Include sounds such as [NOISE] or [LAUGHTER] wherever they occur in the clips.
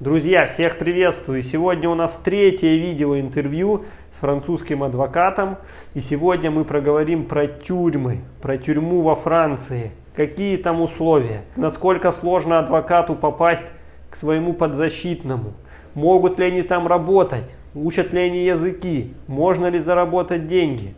Друзья, всех приветствую! Сегодня у нас третье видео-интервью с французским адвокатом. И сегодня мы проговорим про тюрьмы, про тюрьму во Франции. Какие там условия, насколько сложно адвокату попасть к своему подзащитному. Могут ли они там работать, учат ли они языки, можно ли заработать деньги.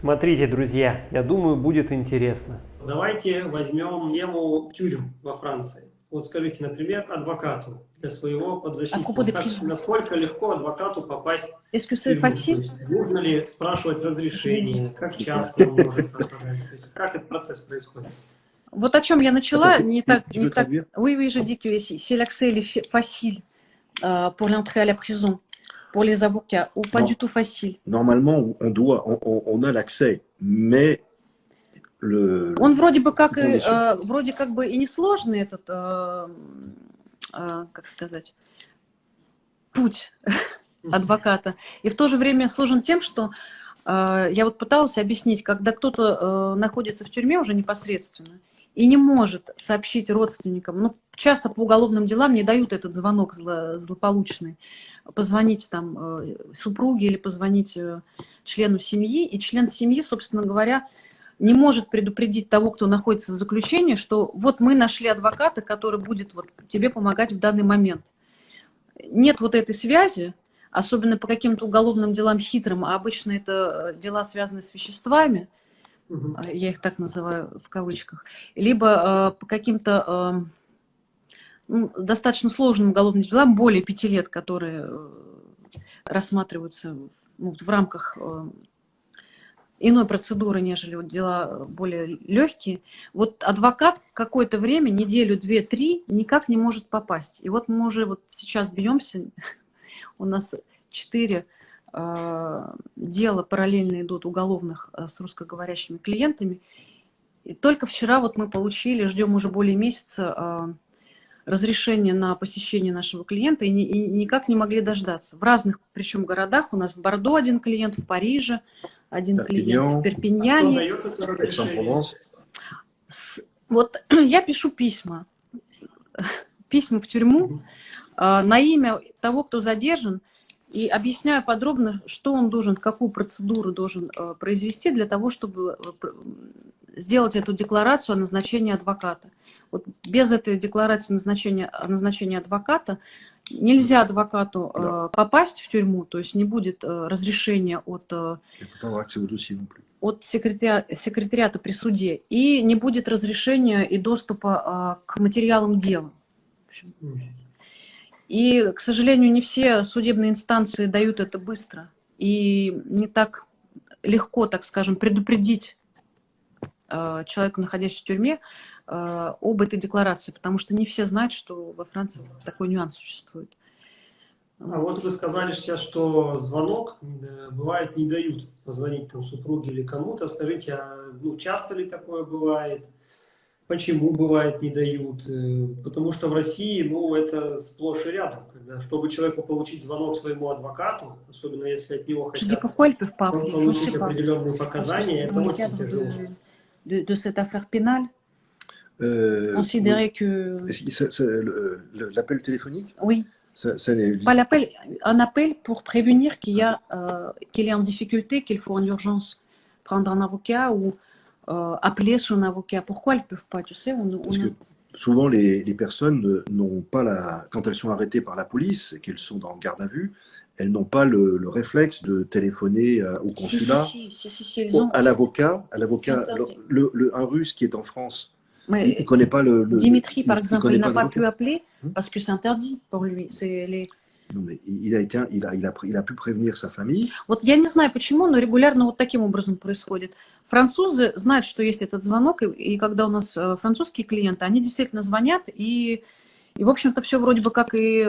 Смотрите, друзья, я думаю, будет интересно. Давайте возьмем тему тюрем во Франции. Вот скажите, например, адвокату для своего подзащитника, как, насколько легко адвокату попасть в? Нужно ли спрашивать разрешение, как часто он может? Как этот процесс происходит? Вот о чем я начала, не так, не так. Oui, oui, je dis que c'est l'accès est facile euh, pour l'entrée à la prison, pour les avocats, ou pas non. du tout facile. Normalement, on doit, on, on a l'accès, mais le, Он вроде бы как, и, э, вроде как бы и несложный этот, э, как сказать, путь [LAUGHS] адвоката. И в то же время сложен тем, что э, я вот пыталась объяснить, когда кто-то э, находится в тюрьме уже непосредственно и не может сообщить родственникам, ну, часто по уголовным делам не дают этот звонок зло, злополучный, позвонить там э, супруге или позвонить э, члену семьи, и член семьи, собственно говоря, не может предупредить того, кто находится в заключении, что вот мы нашли адвоката, который будет вот тебе помогать в данный момент. Нет вот этой связи, особенно по каким-то уголовным делам хитрым, а обычно это э, дела, связанные с веществами, угу. я их так называю в кавычках, либо э, по каким-то э, достаточно сложным уголовным делам, более пяти лет, которые э, рассматриваются ну, в рамках э, иной процедуры, нежели вот дела более легкие, вот адвокат какое-то время, неделю, две, три, никак не может попасть. И вот мы уже вот сейчас бьемся, [LAUGHS] у нас четыре э, дела параллельно идут уголовных э, с русскоговорящими клиентами. И только вчера вот мы получили, ждем уже более месяца, э, разрешение на посещение нашего клиента и, не, и никак не могли дождаться. В разных, причем городах, у нас в Бордо один клиент, в Париже, один клиент в Перпиньяне. Вот [CLEARS THROAT] я пишу письма, [LAUGHS] письма в тюрьму а, на имя того, кто задержан, и объясняю подробно, что он должен, какую процедуру должен а, произвести для того, чтобы э, сделать эту декларацию о назначении адвоката. Вот без этой декларации назначения, о назначении адвоката Нельзя адвокату да. э, попасть в тюрьму, то есть не будет э, разрешения от, э, от секретаря, секретариата при суде, и не будет разрешения и доступа э, к материалам дела. И, к сожалению, не все судебные инстанции дают это быстро, и не так легко, так скажем, предупредить э, человека, находящегося в тюрьме, Э, об этой декларации, потому что не все знают, что во Франции такой нюанс существует. А вот вы сказали сейчас, что звонок э, бывает не дают позвонить там супруге или кому-то. Скажите, а ну, часто ли такое бывает? Почему бывает не дают? Э, потому что в России, ну, это сплошь и рядом. Когда, чтобы человеку получить звонок своему адвокату, особенно если от него хотят получить определенные показания, это очень тяжело. De, de cette affaire pénale Euh, Considérer que... L'appel téléphonique? Oui. Ça, ça Pas l'appel, un appel pour prévenir qu'il a, euh, qu'il est en difficulté, qu'il faut en urgence prendre un avocat ou euh, appeler son avocat. Pourquoi elles ne peuvent pas, tu sais on, on Parce que souvent, les, les personnes n'ont pas la... Quand elles sont arrêtées par la police et qu'elles sont en garde à vue, elles n'ont pas le, le, réflexe de téléphoner euh, au consulat, si, si, si, à l'avocat, à l'avocat, un russe qui est en France mais il pas le, le Dimitri, par exemple, il n'a pas, pas pu appeler parce que c'est interdit pour lui. Les... Ну, il a, été, il, a, il, a, il a pu prévenir sa famille. Вот я не знаю почему, но регулярно вот таким образом происходит. Французы знают, что есть этот звонок, и, и когда у нас э, французские клиенты, они действительно звонят, и, и в общем-то, все вроде бы как и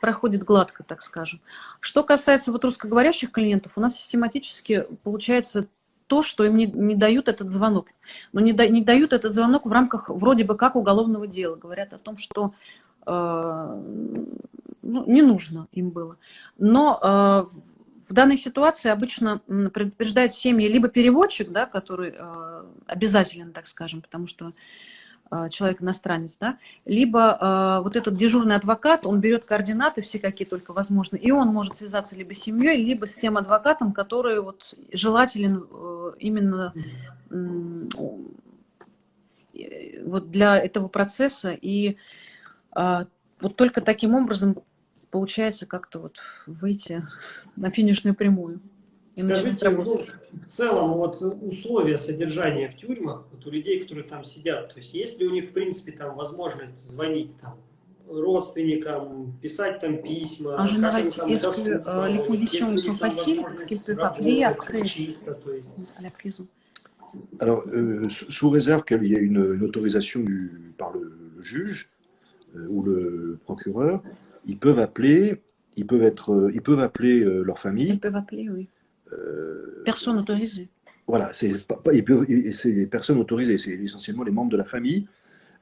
проходит гладко, так скажем. Что касается вот русскоговорящих клиентов, у нас систематически получается то, что им не, не дают этот звонок. Но не, да, не дают этот звонок в рамках вроде бы как уголовного дела. Говорят о том, что э, ну, не нужно им было. Но э, в данной ситуации обычно предупреждает семьи либо переводчик, да, который э, обязателен, так скажем, потому что человек-иностранец, да, либо э, вот этот дежурный адвокат, он берет координаты все, какие только возможны, и он может связаться либо с семьей, либо с тем адвокатом, который вот желателен э, именно э, вот для этого процесса, и э, вот только таким образом получается как-то вот выйти на финишную прямую. Скажите, ну, в целом вот условия содержания в тюрьмах, вот у людей, которые там сидят, то есть есть ли у них в принципе там возможность звонить там родственникам, писать там письма, en général, est-ce que les conditions sont faciles Est-ce qu'ils peuvent appeler après à la prison Alors, euh, sous réserve qu'il y ait une, une autorisation du, par le, le juge euh, ou le procureur, ils peuvent appeler, ils peuvent être, euh, ils peuvent appeler euh, leur famille. Ils peuvent appeler, oui. Euh, Personne autorisée. Voilà, c'est des personnes autorisées, c'est essentiellement les membres de la famille,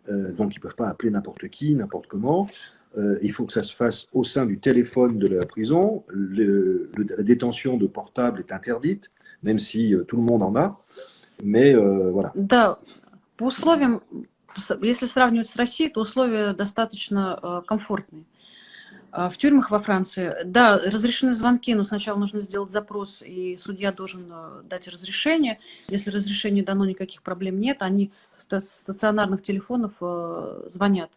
euh, donc ils ne peuvent pas appeler n'importe qui, n'importe comment. Euh, il faut que ça se fasse au sein du téléphone de la prison. Le, le, la détention de portable est interdite, même si tout le monde en a. Mais voilà. Да, по условиям, если сравнивать с Россией, то условия достаточно комфортные. А, в тюрьмах во Франции, да, разрешены звонки, но сначала нужно сделать запрос, и судья должен э, дать разрешение. Если разрешение дано, никаких проблем нет, они с стационарных телефонов э, звонят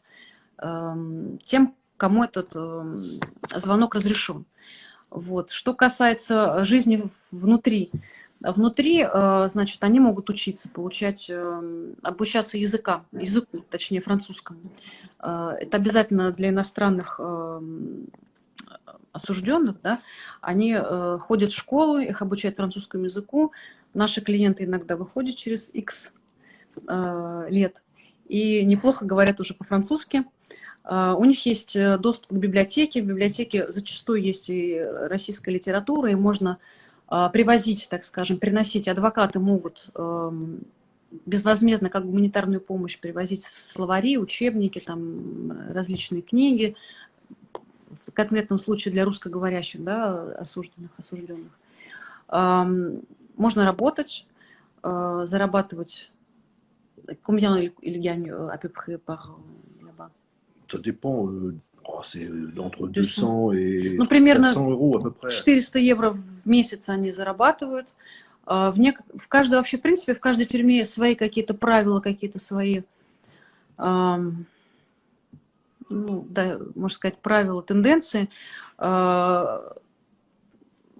эм, тем, кому этот эм, звонок разрешен. Вот. Что касается жизни внутри, внутри, э, значит, они могут учиться, получать, обучаться языка, языку, точнее, французскому. Э, это обязательно для иностранных эм, осужденных, да, они э, ходят в школу, их обучают французскому языку. Наши клиенты иногда выходят через X лет и неплохо говорят уже по-французски. У них есть доступ к библиотеке. В библиотеке зачастую есть и российская литература, и можно привозить, так скажем, приносить. Адвокаты могут эм, безвозмездно как гуманитарную помощь привозить словари, учебники, там, различные книги, в конкретном случае для русскоговорящих, да, осужденных, осужденных. Можно работать, э, зарабатывать. Combien il gagne à peu près par là-bas Ça dépend. Euh, oh, c'est entre 200 et ну, примерно 400 euros à peu près. 400 евро в месяц они зарабатывают. А, в, нек... в каждой, вообще, в принципе, в каждой тюрьме свои какие-то правила, какие-то свои, эм, ну, да, можно сказать, правила, тенденции. Э,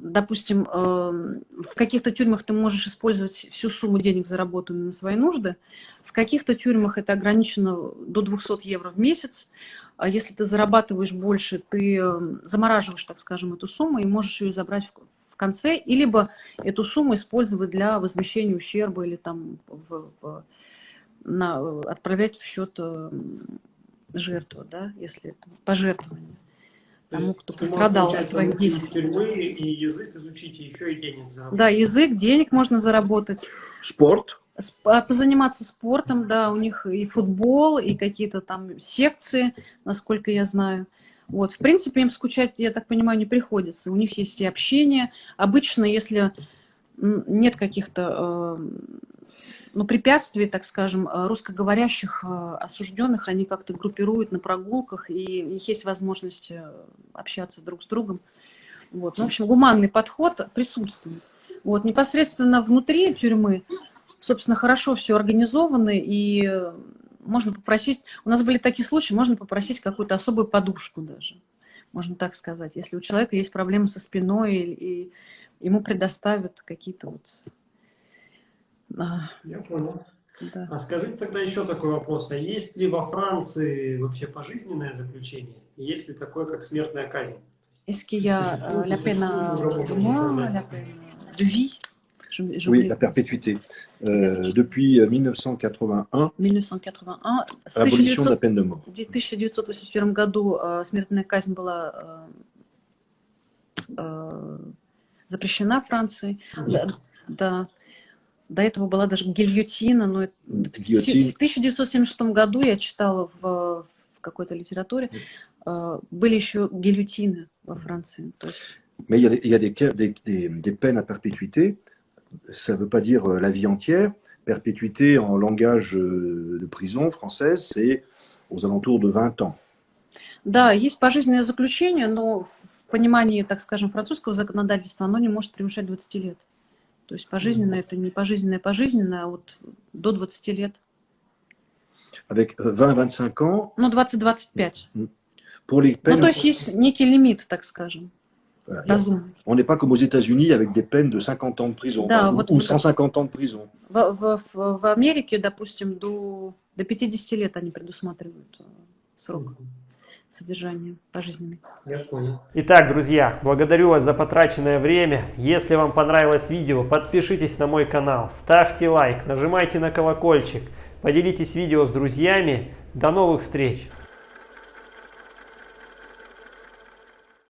допустим, э, в каких-то тюрьмах ты можешь использовать всю сумму денег, заработанную на свои нужды. В каких-то тюрьмах это ограничено до 200 евро в месяц. А если ты зарабатываешь больше, ты замораживаешь, так скажем, эту сумму и можешь ее забрать в конце, и либо эту сумму использовать для возмещения ущерба или там в, в, на, отправлять в счет э, жертвы, да, если это пожертвование тому, кто пострадал от твоих действий. тюрьмы и язык изучить, и еще и денег заработать. Да, язык, денег можно заработать. Спорт. А, позаниматься спортом, да, у них и футбол, и какие-то там секции, насколько я знаю. Вот, в принципе, им скучать, я так понимаю, не приходится. У них есть и общение. Обычно, если нет каких-то э, ну, препятствий, так скажем, э, русскоговорящих э, осужденных, они как-то группируют на прогулках, и у них есть возможность общаться друг с другом. Вот. Ну, в общем, гуманный подход присутствует. Вот. Непосредственно внутри тюрьмы, собственно, хорошо все организовано, и можно попросить, у нас были такие случаи, можно попросить какую-то особую подушку даже, можно так сказать. Если у человека есть проблемы со спиной, и, и ему предоставят какие-то вот... А, Я понял. Да. А скажите тогда еще такой вопрос. А есть ли во Франции вообще пожизненное заключение? Есть ли такое, как смертная казнь? Est-ce qu'il y a euh, la peine à mort, la peine de vie Je, je oui, la perpétuité. Euh, depuis 1981, 1981 abolition de la peine de mort. В 1981 году э, смертная казнь была э, запрещена Францией. Да, да. До этого была даже гильотина, но Гильотин. в 1976 году я читала в, в какой-то литературе, э, были еще гильотины во Франции. То есть... Mais il y a, il y a des, des, des, des peines à perpétuité ça ne veut pas dire euh, la vie entière, perpétuité en langage euh, de prison française, c'est aux alentours de 20 ans. Да, есть пожизненное заключение, но в понимании, так скажем, французского законодательства оно не может превышать 20 лет. То есть пожизненное это не пожизненное, пожизненное, а вот до 20 лет. Avec 20-25 ans. Ну, 20-25. Pour les peines... Ну, то есть есть некий лимит, так скажем. Voilà. On n'est pas comme aux États-Unis avec des peines de 50 ans de prison да, ou, вот, ou 150 ans de prison. В, в, в, в Америке, допустим, до, до 50 лет они предусматривают срок содержания пожизненный. Я понял. Итак, друзья, благодарю вас за потраченное время. Если вам понравилось видео, подпишитесь на мой канал, ставьте лайк, нажимайте на колокольчик, поделитесь видео с друзьями. До новых встреч!